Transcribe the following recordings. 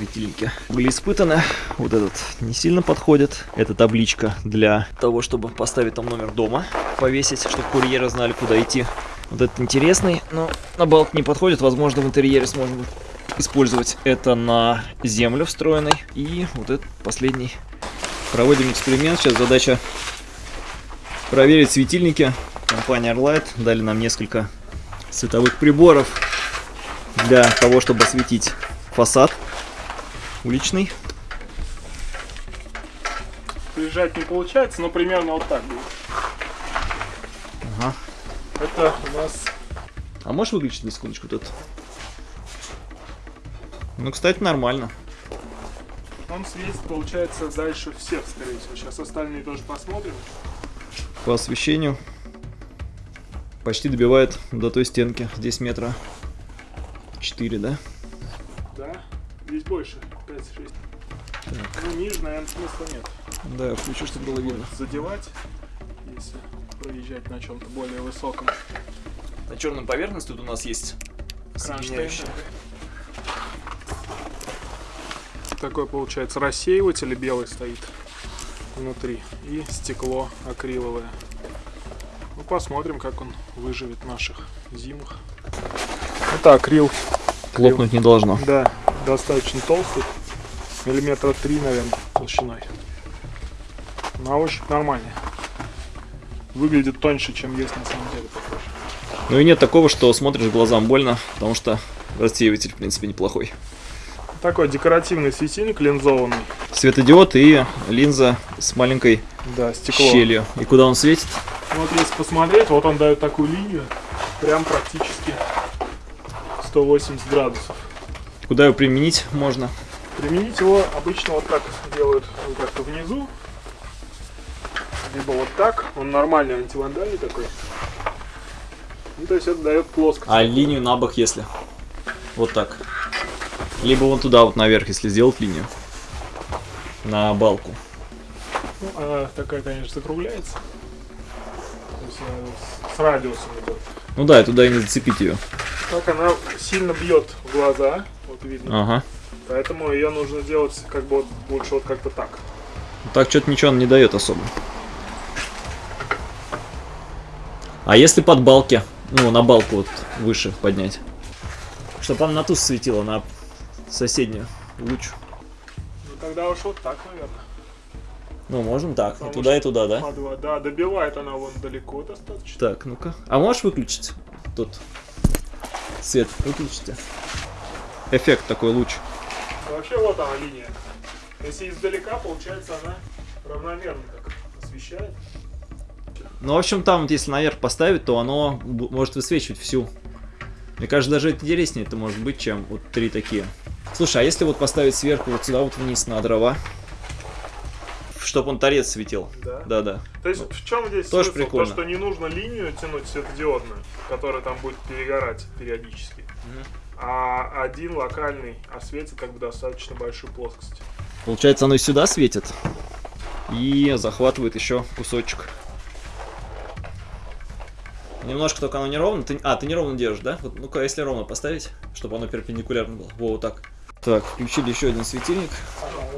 светильники были испытаны. Вот этот не сильно подходит. Это табличка для того, чтобы поставить там номер дома, повесить, чтобы курьеры знали, куда идти. Вот этот интересный, но на балк не подходит. Возможно, в интерьере сможем использовать это на землю встроенный. И вот этот последний. Проводим эксперимент. Сейчас задача проверить светильники. Компания Arlight дали нам несколько световых приборов для того, чтобы осветить фасад уличный. Приезжать не получается, но примерно вот так будет. Ага. Это у нас... А можешь выключить на секундочку тут? Ну, кстати, нормально. Он светит, получается, дальше всех, скорее всего. Сейчас остальные тоже посмотрим. По освещению почти добивает до той стенки. Здесь метра 4, да? Да, здесь больше, 5-6. Ниже, наверное, смысла нет. Да, я включу, чтобы было видно. Задевать, если проезжать на чем-то более высоком. На черном поверхности тут у нас есть соединяющая. Такой, получается, рассеиватель белый стоит внутри. И стекло акриловое. Ну, посмотрим, как он выживет в наших зимах. Это акрил. Лопнуть не должно. Да, достаточно толстый. Миллиметра три, наверное, толщиной. На ощупь нормальный. Выглядит тоньше, чем есть на самом деле, похоже. Ну и нет такого, что смотришь глазам больно, потому что рассеиватель, в принципе, неплохой. Такой декоративный светильник линзованный. Светодиод и линза с маленькой Да, стекло. щелью. И куда он светит? Вот если посмотреть, вот он дает такую линию, прям практически 180 градусов. Куда его применить можно? Применить его обычно вот так делают, вот как-то внизу, либо вот так. Он нормальный антивандальный такой. Ну, то есть это дает плоскость. А линию на бок, если? Вот так. Либо вон туда, вот наверх, если сделать линию. На балку. Ну, она такая, конечно, закругляется. То есть она с- с радиусом идет. Ну да, и туда и не зацепить ее. Так она сильно бьет в глаза, вот видно. Ага. Поэтому ее нужно делать как бы вот лучше вот как-то так. Так что-то ничего он не дает особо. А если под балки? Ну, на балку вот выше поднять. Чтобы она на ту светила, на соседнюю луч. Ну тогда уж вот так, наверное. Ну, можно так. И Потому туда, и туда, да? По два. Да, добивает она вон далеко достаточно. Так, ну-ка. А можешь выключить тут свет? Выключите. Эффект такой луч. Вообще вот она линия. Если издалека, получается она равномерно так освещает. Ну, в общем, там вот если наверх поставить, то оно может высвечивать всю. Мне кажется, даже интереснее это может быть, чем вот три такие. Слушай, а если вот поставить сверху вот сюда вот вниз на дрова, чтобы он торец светил? Да. Да-да. То есть в чем здесь Тоже смысл? прикольно. То, что не нужно линию тянуть светодиодную, которая там будет перегорать периодически. А один локальный осветит как бы достаточно большую плоскость. Получается, оно и сюда светит. И захватывает еще кусочек. Немножко только оно неровно. Ты, а, ты неровно держишь, да? Вот, ну-ка, если ровно поставить, чтобы оно перпендикулярно было. Во, вот так. Так, включили еще один светильник.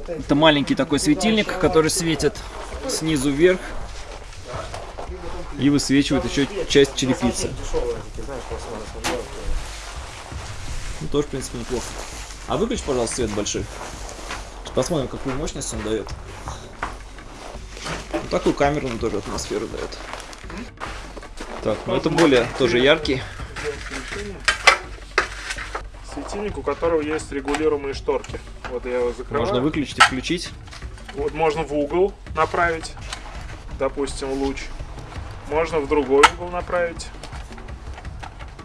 Это маленький такой светильник, который светит снизу вверх. И высвечивает еще часть черепицы. Ну, тоже, в принципе, неплохо. А выключи, пожалуйста, свет большой. Посмотрим, какую мощность он дает. Ну, такую камерную тоже атмосферу дает. Так, ну это более тоже яркий. Светильник, у которого есть регулируемые шторки. Вот я его закрываю. Можно выключить и включить. Вот можно в угол направить, допустим, луч. Можно в другой угол направить.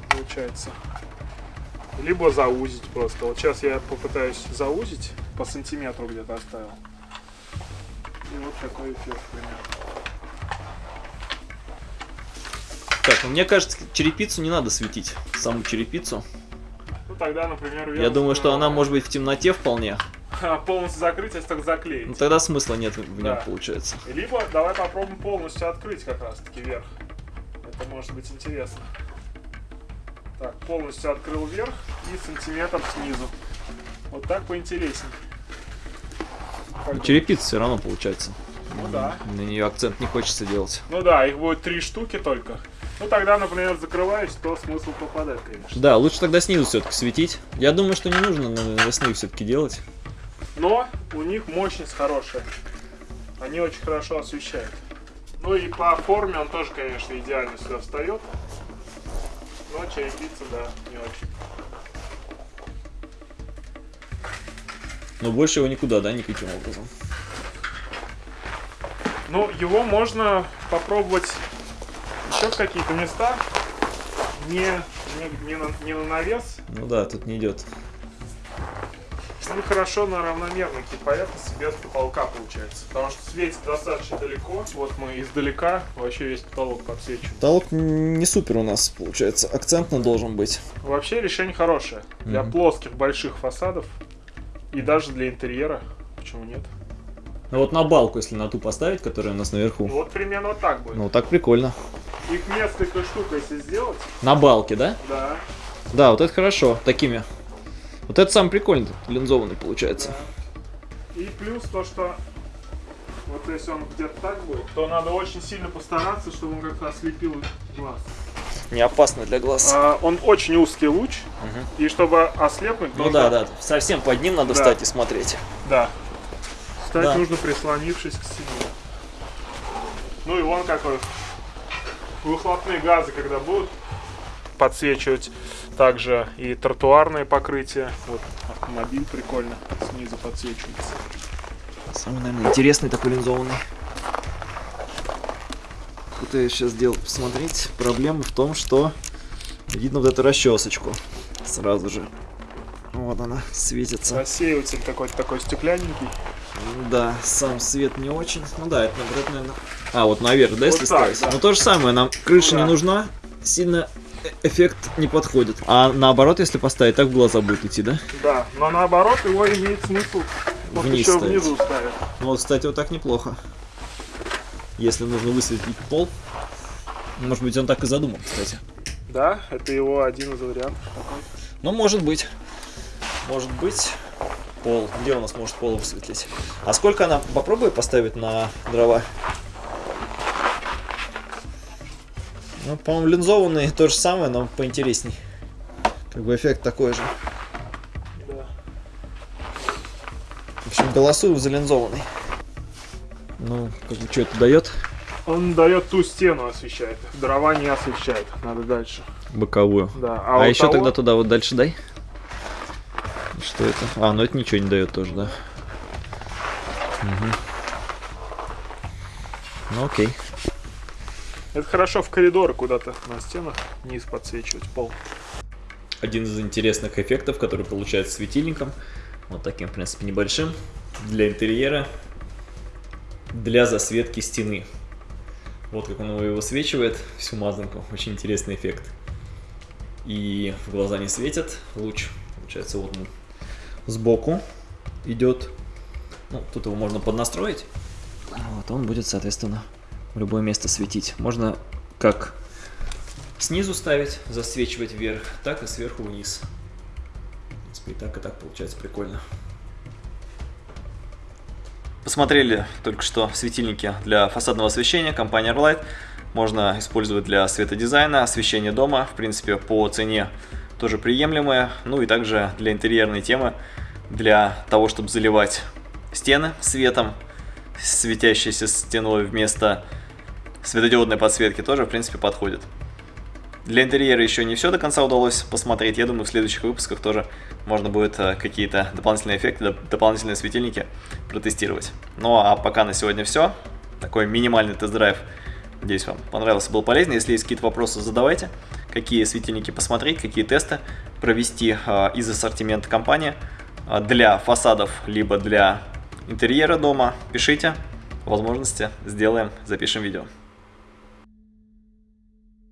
Получается. Либо заузить просто. Вот сейчас я попытаюсь заузить. По сантиметру где-то оставил. И вот такой эффект примерно. Так, ну мне кажется, черепицу не надо светить. Саму черепицу. Ну тогда, например, Я думаю, что она может быть в темноте вполне. быть полностью закрыть, если так заклеить. Но тогда смысла нет в нем, Да. получается. Либо давай попробуем полностью открыть как раз таки верх. Это может быть интересно. Так, полностью открыл вверх и сантиметр снизу. Вот так поинтереснее. Как Черепица все равно получается. Ну да. На нее акцент не хочется делать. Ну да, их будет три штуки только. Ну тогда, например, закрываюсь, то смысл попадать, конечно. Да, лучше тогда снизу все-таки светить. Я думаю, что не нужно на навесные все-таки делать. Но у них мощность хорошая. Они очень хорошо освещают. Ну и по форме он тоже, конечно, идеально сюда встает. Но черепица, да, не очень. Но больше его никуда, да, никаким образом. Ну, его можно попробовать еще в какие-то места. Не, не, не, на, не на навес. Ну да, тут не идет. Ну, хорошо на равномерности поверхности без потолка получается. Потому что светит достаточно далеко. Вот мы издалека вообще весь потолок подсвечиваем. Потолок не супер у нас получается. Акцентно должен быть. Вообще решение хорошее. Для Мгм. плоских больших фасадов. И даже для интерьера. Почему нет? Ну вот на балку, если на ту поставить, которая у нас наверху. Вот примерно вот так будет. Ну так прикольно. Их несколько штук, если сделать, На балке, да? да. Да, вот это хорошо, такими. Вот это самый прикольный, линзованный получается. И плюс то, что вот если он где-то так будет, то надо очень сильно постараться, чтобы он как-то ослепил глаз. Не опасно для глаз. А, он очень узкий луч, Мгм. и чтобы ослепнуть, Ну нужно- да, да, совсем под ним надо Да. встать и смотреть. Да. Стать Да. нужно прислонившись к стене. Ну и вон какой. Выхлопные газы, когда будут подсвечивать также и тротуарное покрытие. Вот автомобиль прикольно снизу подсвечивается. Самый, наверное, интересный такой линзованный. Пытаюсь сейчас сделать, посмотреть. Проблема в том, что видно вот эту расчесочку сразу же. Вот она светится. Рассеиватель какой-то такой стеклянненький. Да, сам свет не очень. Ну да, это, наоборот, наверное... А, вот наверх, да, если Вот так, ставить? да. Ну то же самое, нам крыша Ну не да. нужна, сильно эффект не подходит. А наоборот, если поставить, так в глаза будет идти, да? Да, но наоборот его имеет смысл вот Вниз еще ставить. внизу ставить. Ну вот, кстати, вот так неплохо. Если нужно высветлить пол. Может быть, он так и задумал, кстати. Да, это его один из вариантов. Ну, может быть. Может быть. Пол. Где у нас может пол высветлить? А сколько она? Попробуй поставить на дрова. Ну, по-моему, линзованный то же самое, но поинтересней. Как бы эффект такой же. Да. В общем, голосую за линзованный. Ну, как бы, что это дает? Он дает ту стену освещает. Дрова не освещает. Надо дальше. Боковую. Да. А, вот еще того- тогда туда вот дальше дай. Что это? А, ну это ничего не дает тоже, да. Мгм. Ну окей. Это хорошо в коридоры куда-то на стенах низ подсвечивать пол. Один из интересных эффектов, который получается светильником, вот таким, в принципе, небольшим, для интерьера, для засветки стены. Вот как он его высвечивает, всю мазанку. Очень интересный эффект. И в глаза не светит луч. Получается, вот он сбоку идет. Ну, тут его можно поднастроить. Вот он будет, соответственно, в любое место светить. Можно как снизу ставить, засвечивать вверх, так и сверху вниз. В принципе, и так, и так получается прикольно. Посмотрели только что светильники для фасадного освещения компании Arlight. Можно использовать для светодизайна, освещения дома. В принципе, по цене тоже приемлемые. Ну и также для интерьерной темы, для того, чтобы заливать стены светом, светящейся стеной вместо светодиодной подсветки тоже, в принципе, подходит. Для интерьера еще не все до конца удалось посмотреть. Я думаю, в следующих выпусках тоже можно будет э, какие-то дополнительные эффекты, доп- дополнительные светильники протестировать. Ну а пока на сегодня все. Такой минимальный тест-драйв. Надеюсь, вам понравился, был полезен. Если есть какие-то вопросы, задавайте. Какие светильники посмотреть, какие тесты провести э, из ассортимента компании э, для фасадов, либо для интерьера дома. Пишите. Возможности сделаем, запишем видео.